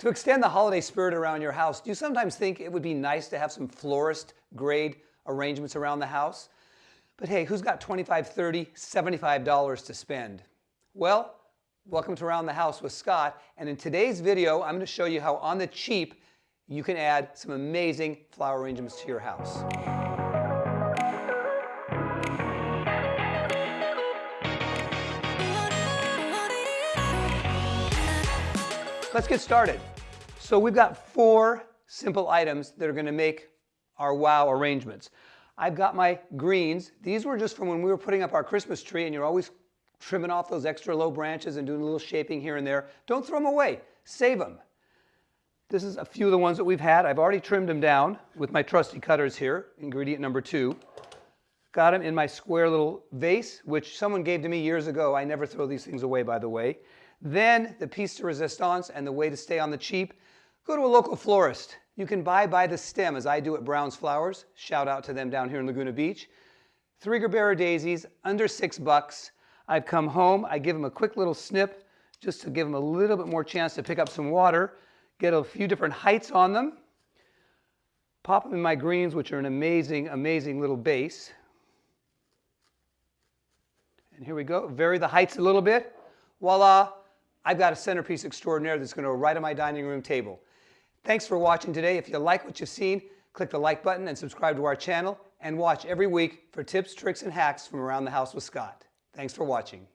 To extend the holiday spirit around your house, do you sometimes think it would be nice to have some florist grade arrangements around the house? But hey, who's got $25, $30, $75 to spend? Well, welcome to Around the House with Scott. And in today's video, I'm going to show you how on the cheap you can add some amazing flower arrangements to your house. Let's get started. So we've got four simple items that are going to make our wow arrangements. I've got my greens. These were just from when we were putting up our Christmas tree and you're always trimming off those extra low branches and doing a little shaping here and there. Don't throw them away. Save them. This is a few of the ones that we've had. I've already trimmed them down with my trusty cutters here, ingredient number two. Got them in my square little vase, which someone gave to me years ago. I never throw these things away, by the way. Then the piece de resistance and the way to stay on the cheap, go to a local florist. You can buy by the stem as I do at Brown's Flowers. Shout out to them down here in Laguna Beach. Three Gerbera daisies, under six bucks. I've come home, I give them a quick little snip just to give them a little bit more chance to pick up some water. Get a few different heights on them. Pop them in my greens, which are an amazing, amazing little base. And here we go. Vary the heights a little bit. Voila, I've got a centerpiece extraordinaire that's going to go right on my dining room table. Thanks for watching today. If you like what you've seen, click the like button and subscribe to our channel and watch every week for tips, tricks, and hacks from around the house with Scott. Thanks for watching.